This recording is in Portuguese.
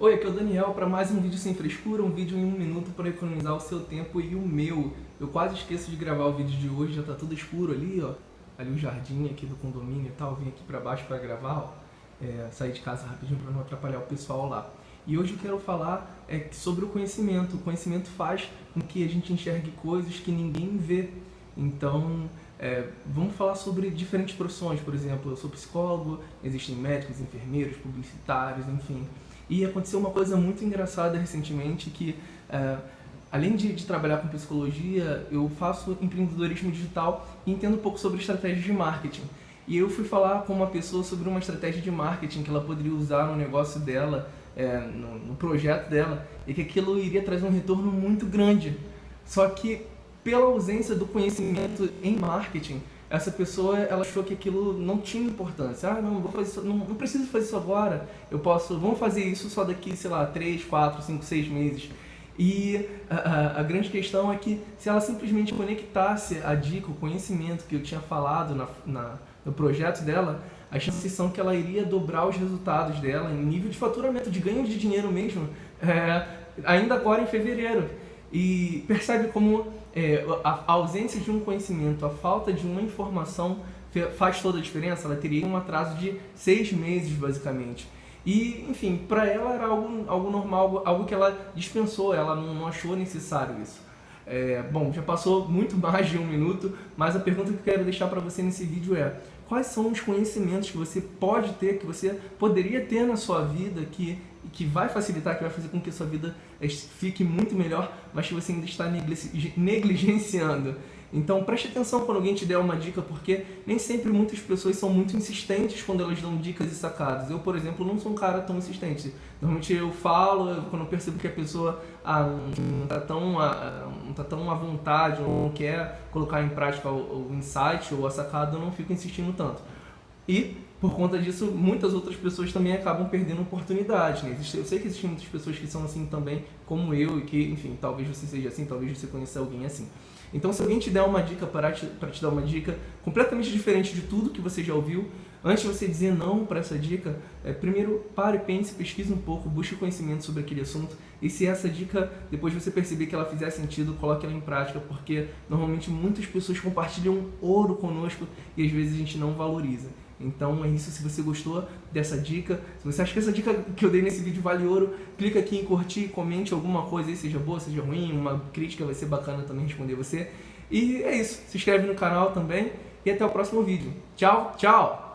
Oi, aqui é o Daniel para mais um vídeo sem frescura, um vídeo em um minuto para economizar o seu tempo e o meu. Eu quase esqueço de gravar o vídeo de hoje, já tá tudo escuro ali, ó. Ali o jardim aqui do condomínio e tal, vim aqui para baixo para gravar, ó. É, sair de casa rapidinho para não atrapalhar o pessoal lá. E hoje eu quero falar é, sobre o conhecimento. O conhecimento faz com que a gente enxergue coisas que ninguém vê. Então, é, vamos falar sobre diferentes profissões, por exemplo, eu sou psicólogo, existem médicos, enfermeiros, publicitários, enfim. E aconteceu uma coisa muito engraçada recentemente que, é, além de, de, trabalhar com psicologia, eu faço empreendedorismo digital e entendo um pouco sobre estratégias de marketing. E eu fui falar com uma pessoa sobre uma estratégia de marketing que ela poderia usar no negócio dela, é, no, no projeto dela, e que aquilo iria trazer um retorno muito grande. Só que, pela ausência do conhecimento em marketing, essa pessoa ela achou que aquilo não tinha importância. Ah, não, vou fazer isso, não, não preciso fazer isso agora. Eu posso, vamos fazer isso só daqui, sei lá, 3, 4, 5, 6 meses. E a, a, grande questão é que se ela simplesmente conectasse a dica, o conhecimento que eu tinha falado na, na, no projeto dela, as chances são que ela iria dobrar os resultados dela em nível de faturamento, de ganho de dinheiro mesmo, é, ainda agora em fevereiro. E percebe como é, a ausência de um conhecimento, a falta de uma informação faz toda a diferença. Ela teria um atraso de seis meses, basicamente. E, enfim, para ela era algo, algo normal, algo que ela dispensou, ela não, não achou necessário isso. É, bom, já passou muito mais de um minuto, mas a pergunta que eu quero deixar para você nesse vídeo é quais são os conhecimentos que você pode ter, que você poderia ter na sua vida, que, que vai facilitar, que vai fazer com que a sua vida fique muito melhor, mas que você ainda está negligenciando. Então preste atenção quando alguém te der uma dica, porque nem sempre muitas pessoas são muito insistentes quando elas dão dicas e sacadas. Eu, por exemplo, não sou um cara tão insistente. Normalmente eu falo, quando eu percebo que a pessoa ah, não está tão, ah, não tá tão à vontade, ou não quer colocar em prática o, o insight ou a sacada, eu não fico insistindo tanto. E por conta disso, muitas outras pessoas também acabam perdendo oportunidades. Né? Eu sei que existem muitas pessoas que são assim também, como eu, e que, enfim, talvez você seja assim, talvez você conheça alguém assim. Então, se alguém te der uma dica para te, para te dar uma dica completamente diferente de tudo que você já ouviu, antes de você dizer não para essa dica, é, primeiro pare, pense, pesquise um pouco, busque conhecimento sobre aquele assunto. E se essa dica, depois de você perceber que ela fizer sentido, coloque ela em prática, porque normalmente muitas pessoas compartilham ouro conosco e às vezes a gente não valoriza. Então é isso, se você gostou dessa dica, se você acha que essa dica que eu dei nesse vídeo vale ouro, clica aqui em curtir, comente alguma coisa aí, seja boa, seja ruim, uma crítica vai ser bacana também responder você. E é isso, se inscreve no canal também e até o próximo vídeo. Tchau, tchau!